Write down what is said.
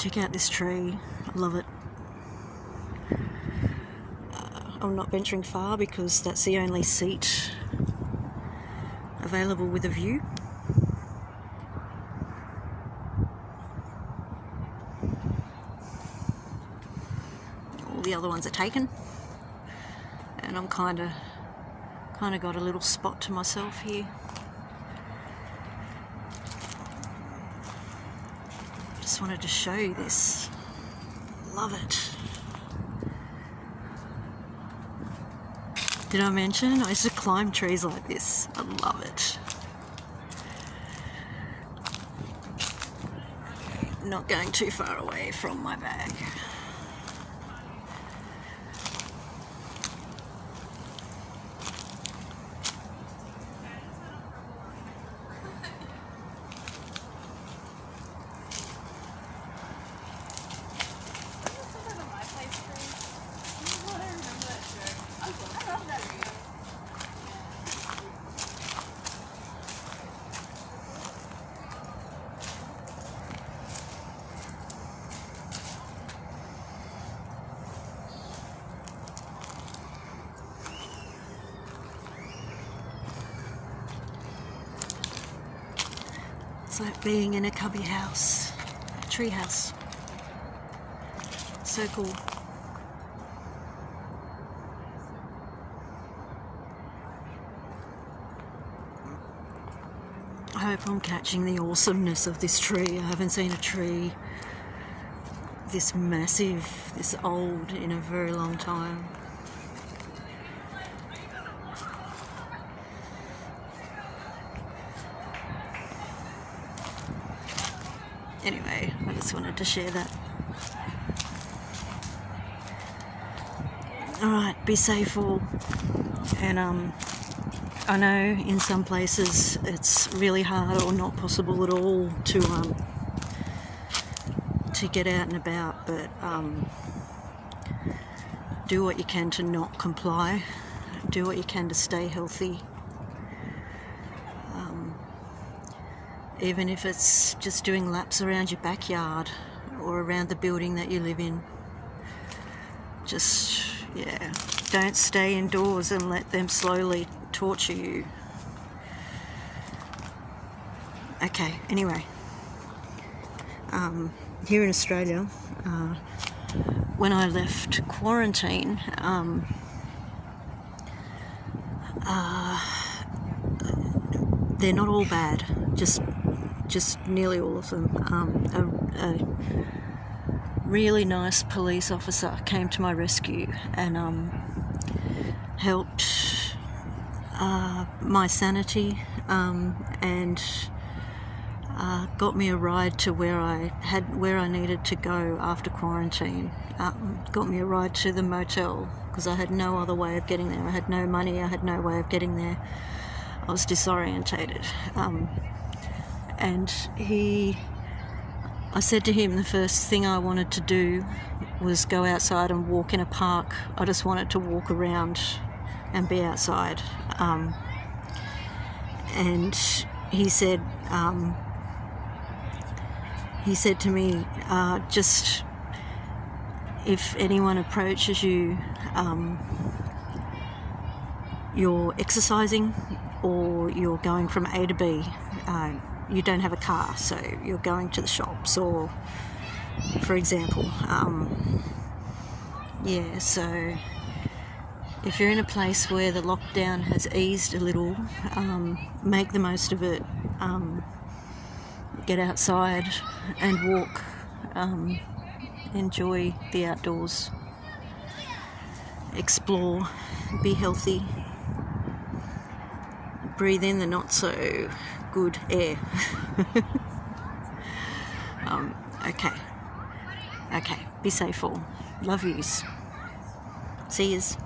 Check out this tree. I love it. Uh, I'm not venturing far because that's the only seat available with a view. All the other ones are taken. And I'm kind of kind of got a little spot to myself here. Wanted to show you this. Love it. Did I mention I used to climb trees like this? I love it. Not going too far away from my bag. Like being in a cubby house, a tree house. So cool. I hope I'm catching the awesomeness of this tree. I haven't seen a tree this massive, this old in a very long time. Anyway, I just wanted to share that. Alright, be safe all. And um, I know in some places it's really hard or not possible at all to um, to get out and about, but um, do what you can to not comply. Do what you can to stay healthy. Even if it's just doing laps around your backyard or around the building that you live in. Just, yeah, don't stay indoors and let them slowly torture you. Okay, anyway. Um, here in Australia, uh, when I left quarantine, um, uh, they're not all bad. Just, just nearly all of them. Um, a, a, really nice police officer came to my rescue and um, helped uh, my sanity um, and uh, got me a ride to where I had where I needed to go after quarantine. Um, got me a ride to the motel because I had no other way of getting there. I had no money. I had no way of getting there. I was disorientated, um, and he. I said to him the first thing I wanted to do was go outside and walk in a park. I just wanted to walk around and be outside. Um, and he said, um, he said to me, uh, just if anyone approaches you, um, you're exercising or you're going from A to B, uh, you don't have a car, so you're going to the shops, or for example, um, yeah, so if you're in a place where the lockdown has eased a little, um, make the most of it. Um, get outside and walk, um, enjoy the outdoors, explore, be healthy, breathe in the not so good air. um, okay, okay, be safe all. Love yous. See yous.